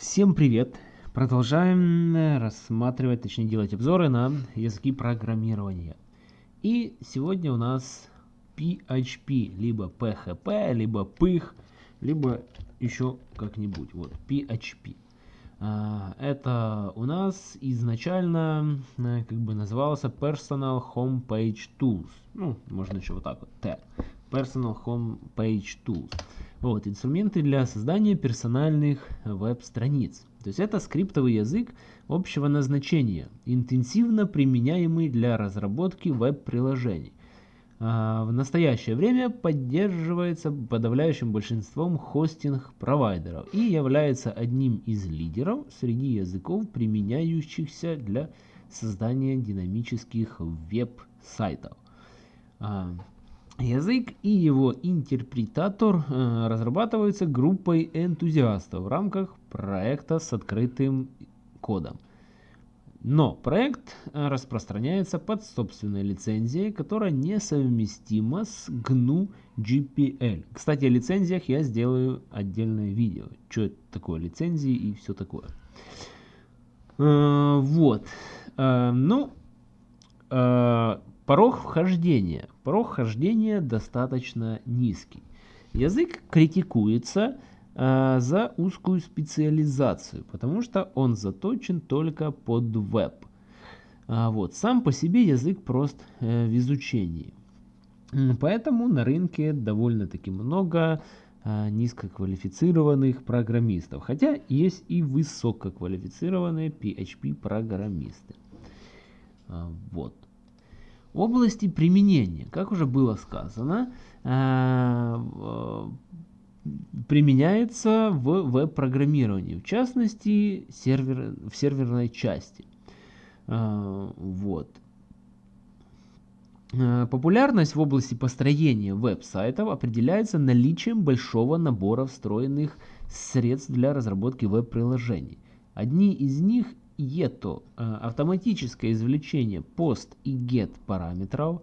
Всем привет! Продолжаем рассматривать, точнее делать обзоры на языки программирования. И сегодня у нас PHP, либо PHP, либо PYH, либо еще как-нибудь. Вот, PHP. А, это у нас изначально э, как бы назывался Personal Home Page Tools. Ну, можно еще вот так вот, T. Personal Home Page Tools. Вот, инструменты для создания персональных веб-страниц. То есть это скриптовый язык общего назначения, интенсивно применяемый для разработки веб-приложений. А, в настоящее время поддерживается подавляющим большинством хостинг-провайдеров и является одним из лидеров среди языков, применяющихся для создания динамических веб-сайтов. Язык и его интерпретатор э, разрабатываются группой энтузиастов в рамках проекта с открытым кодом. Но проект э, распространяется под собственной лицензией, которая несовместима с GNU GPL. Кстати, о лицензиях я сделаю отдельное видео. Что это такое лицензии и все такое. Э, вот. Ну, Порог вхождения. Порог вхождения достаточно низкий. Язык критикуется э, за узкую специализацию, потому что он заточен только под веб. А вот. Сам по себе язык прост э, в изучении. Поэтому на рынке довольно-таки много э, низкоквалифицированных программистов. Хотя есть и высококвалифицированные PHP-программисты. А, вот. Области применения, как уже было сказано, э, применяется в веб-программировании, в частности сервер, в серверной части. Э, вот. Э, популярность в области построения веб-сайтов определяется наличием большого набора встроенных средств для разработки веб-приложений. Одни из них это э, автоматическое извлечение post и get параметров,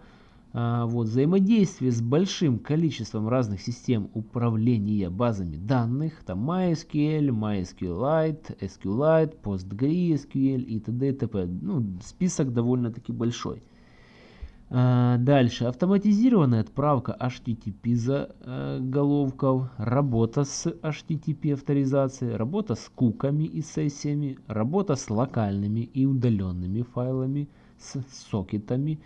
э, вот, взаимодействие с большим количеством разных систем управления базами данных, там MySQL, MySQLite, SQLite, PostgreSQL и т.д. и т.п. Ну, список довольно-таки большой. А, дальше. Автоматизированная отправка HTTP заголовков, работа с HTTP авторизацией, работа с куками и сессиями, работа с локальными и удаленными файлами, с сокетами,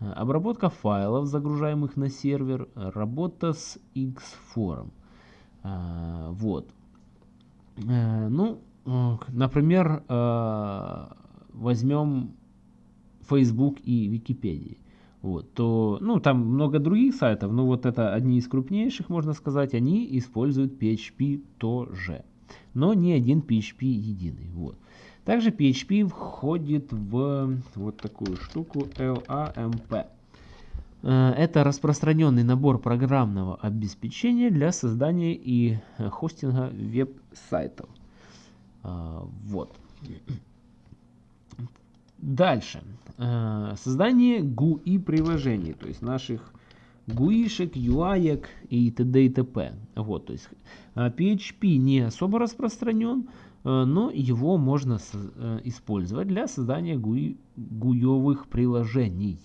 а, обработка файлов, загружаемых на сервер, работа с Xforum. А, вот. Ну, например, возьмем Facebook и Википедию вот, то, ну, там много других сайтов, но вот это одни из крупнейших, можно сказать, они используют PHP тоже, но не один PHP единый, вот. Также PHP входит в вот такую штуку LAMP. Э, это распространенный набор программного обеспечения для создания и хостинга веб-сайтов. Э, вот. Дальше. Э, создание GUI приложений, то есть наших GUI-шек, UI и т.д. и т.п. Вот, то есть PHP э, не особо распространен, э, но его можно использовать для создания GUI, GUI приложений.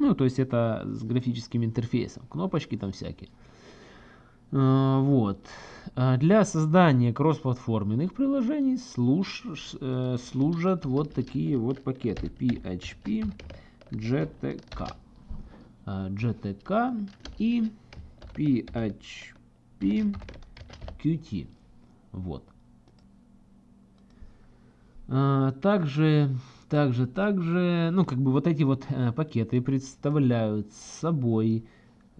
Ну, то есть это с графическим интерфейсом, кнопочки там всякие. А, вот. А для создания кроссплатформенных приложений служ, э, служат вот такие вот пакеты PHP, GTK. GTK и PHP Qt. Вот. Также, также, также, ну, как бы вот эти вот э, пакеты представляют собой Э,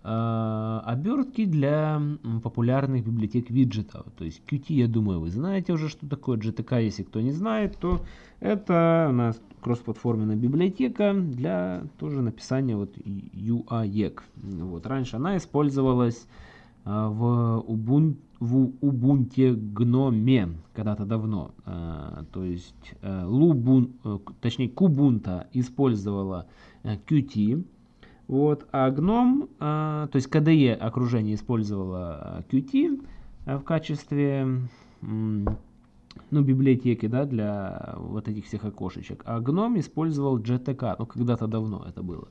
обертки для популярных библиотек виджетов. То есть Qt, я думаю, вы знаете уже, что такое GTK. Если кто не знает, то это у нас кроссплатформенная библиотека для тоже написания вот UAEC. Вот. Раньше она использовалась э, в Ubuntu в Ubuntu Gnome когда-то давно. Э, то есть Lubun, точнее Kubuntu использовала Qt, вот, а GNOME, а, то есть KDE окружение использовало а, Qt а, в качестве ну, библиотеки, да, для вот этих всех окошечек. А GNOME использовал GTK, ну, когда-то давно это было.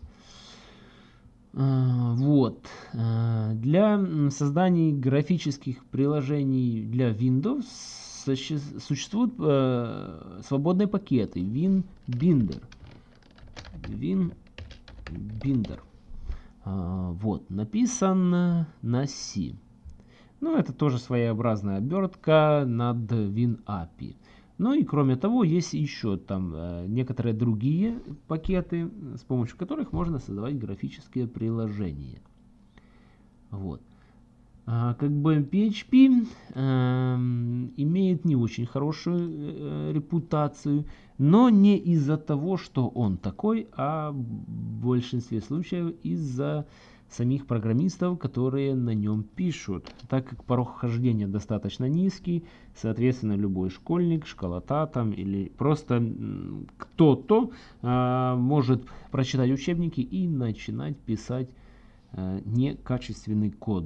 Вот. Для создания графических приложений для Windows существуют свободные пакеты WinBinder. WinBinder. А, вот. Написан на C. Ну, это тоже своеобразная обертка над WinAPI. Ну и кроме того, есть еще там э, некоторые другие пакеты, с помощью которых можно создавать графические приложения. Вот. А, как бы PHP эм, имеет не очень хорошую э, репутацию, но не из-за того, что он такой, а в большинстве случаев из-за самих программистов, которые на нем пишут. Так как порог хождения достаточно низкий, соответственно, любой школьник, школота там или просто кто-то а, может прочитать учебники и начинать писать некачественный код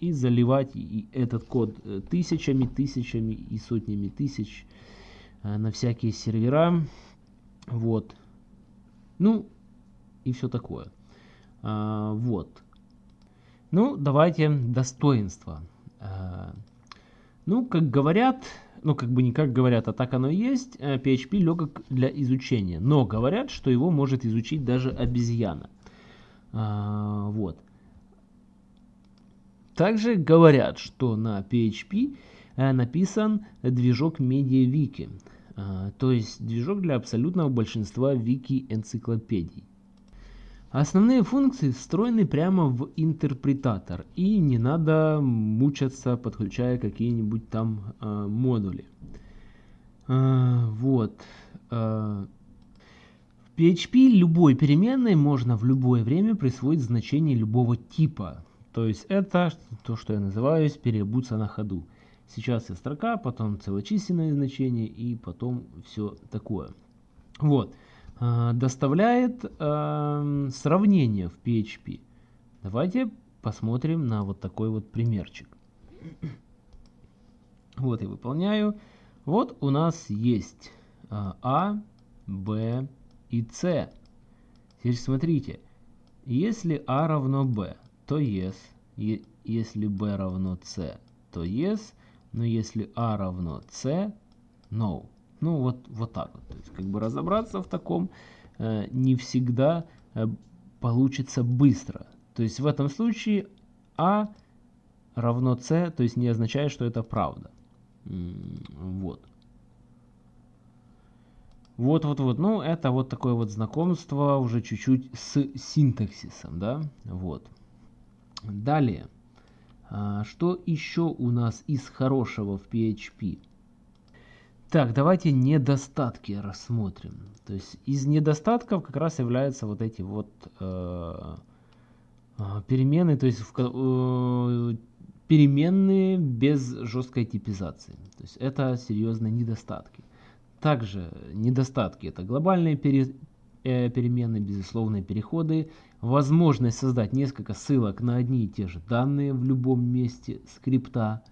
и заливать этот код э, тысячами, тысячами и сотнями тысяч а, на всякие сервера. Вот. Ну, и все такое. А, вот. Ну, давайте достоинства. Ну, как говорят, ну, как бы не как говорят, а так оно и есть, PHP э, легок для изучения. Но говорят, что его может изучить даже обезьяна. А, вот. Также говорят, что на PHP э, написан движок MediaWiki, то есть движок для абсолютного большинства вики-энциклопедий. Основные функции встроены прямо в интерпретатор, и не надо мучаться, подключая какие-нибудь там э, модули. Э, вот. Э, PHP любой переменной можно в любое время присвоить значение любого типа. То есть это то, что я называю переобуться на ходу. Сейчас я строка, потом целочисленное значение и потом все такое. Вот. Э, доставляет э, сравнение в PHP. Давайте посмотрим на вот такой вот примерчик. Вот я выполняю. Вот у нас есть э, А, Б и С. Теперь смотрите. Если А равно Б, то yes. Если B равно C, то yes. Но если A равно C, no. Ну, вот, вот так вот. То есть, как бы разобраться в таком э, не всегда э, получится быстро. То есть, в этом случае А равно С, то есть, не означает, что это правда. Вот. Вот, вот, вот. Ну, это вот такое вот знакомство уже чуть-чуть с синтаксисом, да. Вот. Далее. А, что еще у нас из хорошего в PHP? Так, давайте недостатки рассмотрим. То есть из недостатков как раз являются вот эти вот э, э, перемены, то есть в, э, переменные без жесткой типизации. То есть это серьезные недостатки. Также недостатки это глобальные пере, э, переменные, безусловные переходы, возможность создать несколько ссылок на одни и те же данные в любом месте скрипта,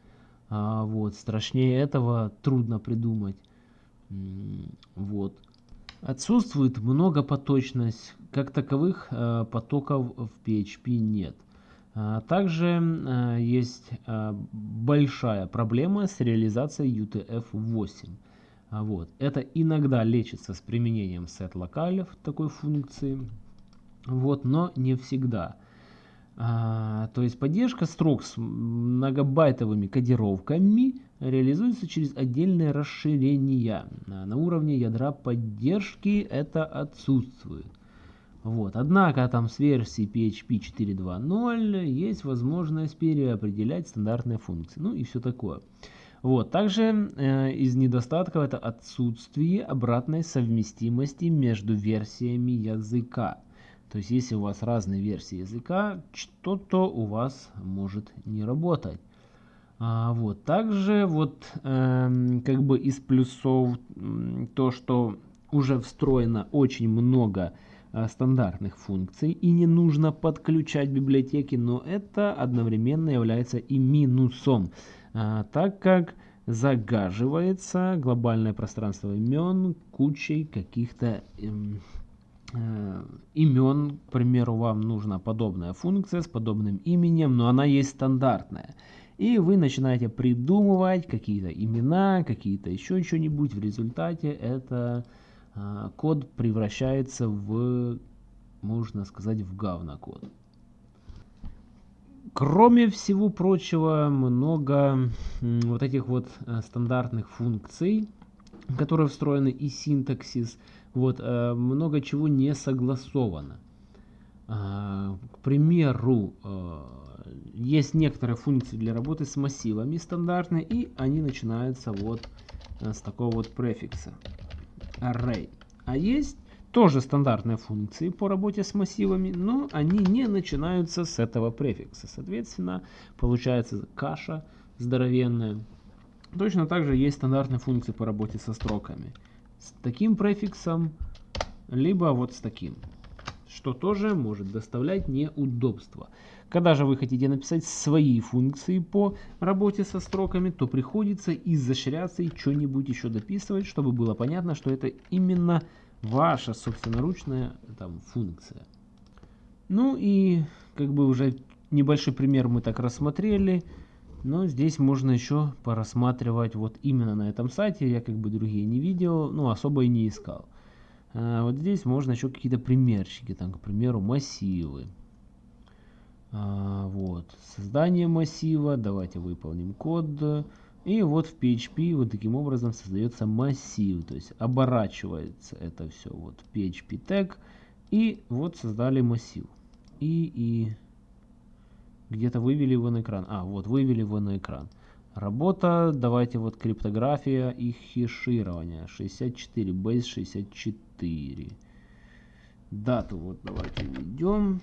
а, вот, страшнее этого трудно придумать. Вот. Отсутствует многопоточность, как таковых э, потоков в PHP нет. А также э, есть э, большая проблема с реализацией UTF-8. А вот. Это иногда лечится с применением setLocale такой функции, вот, но не всегда. А, то есть поддержка строк с многобайтовыми кодировками реализуется через отдельные расширения. А на уровне ядра поддержки это отсутствует. Вот. Однако там с версии PHP 4.2.0 есть возможность переопределять стандартные функции. Ну и все такое. Вот. Также э, из недостатков это отсутствие обратной совместимости между версиями языка. То есть, если у вас разные версии языка, что-то у вас может не работать. А, вот. Также вот э, как бы из плюсов то, что уже встроено очень много э, стандартных функций и не нужно подключать библиотеки, но это одновременно является и минусом, так как загаживается глобальное пространство имен кучей каких-то эм, э, имен. К примеру, вам нужна подобная функция с подобным именем, но она есть стандартная. И вы начинаете придумывать какие-то имена, какие-то еще что-нибудь. В результате это э, код превращается в, можно сказать, в говнокод. Кроме всего прочего, много вот этих вот э, стандартных функций, которые встроены и синтаксис, вот, э, много чего не согласовано. А, к примеру, э, есть некоторые функции для работы с массивами стандартные, и они начинаются вот с такого вот префикса array. А есть тоже стандартные функции по работе с массивами, но они не начинаются с этого префикса. Соответственно, получается каша здоровенная. Точно так же есть стандартные функции по работе со строками. С таким префиксом, либо вот с таким. Что тоже может доставлять неудобства. Когда же вы хотите написать свои функции по работе со строками, то приходится изощряться и что-нибудь еще дописывать, чтобы было понятно, что это именно ваша собственноручная там функция. Ну и как бы уже небольшой пример мы так рассмотрели. Но здесь можно еще порассматривать вот именно на этом сайте. Я как бы другие не видел, ну особо и не искал. А вот здесь можно еще какие-то примерчики, там, к примеру, массивы. А, вот, создание массива, давайте выполним код. И вот в PHP вот таким образом создается массив, то есть оборачивается это все. Вот PHP тег и вот создали массив. И, и где-то вывели его на экран. А, вот вывели его на экран. Работа, давайте вот криптография и хеширование. 64, base 64. Дату вот давайте введем.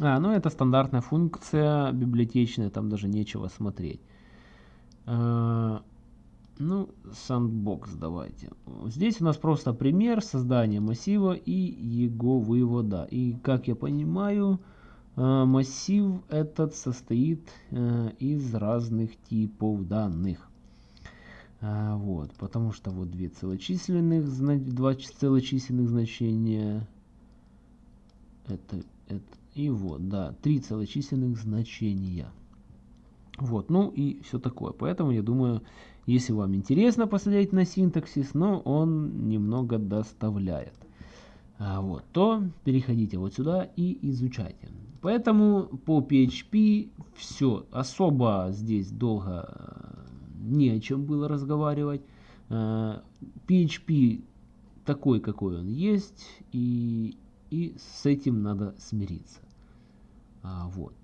А, ну это стандартная функция библиотечная, там даже нечего смотреть. А, ну, sandbox давайте. Здесь у нас просто пример создания массива и его вывода. И как я понимаю, а, массив этот состоит а, из разных типов данных. А, вот, потому что вот две целочисленных, два целочисленных значения. Это, это и вот, да, три целочисленных значения. Вот, ну и все такое. Поэтому я думаю, если вам интересно посмотреть на синтаксис, но он немного доставляет. А, вот, то переходите вот сюда и изучайте. Поэтому по PHP все. Особо здесь долго э, не о чем было разговаривать. PHP э, такой, какой он есть, и, и с этим надо смириться. А, вот.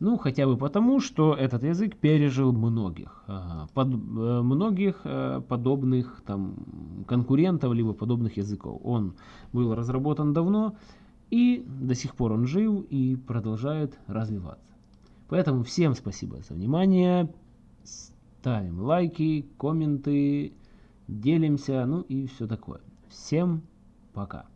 Ну, хотя бы потому, что этот язык пережил многих, под, э, многих э, подобных там, конкурентов, либо подобных языков. Он был разработан давно, и до сих пор он жив и продолжает развиваться. Поэтому всем спасибо за внимание, ставим лайки, комменты, делимся, ну и все такое. Всем пока.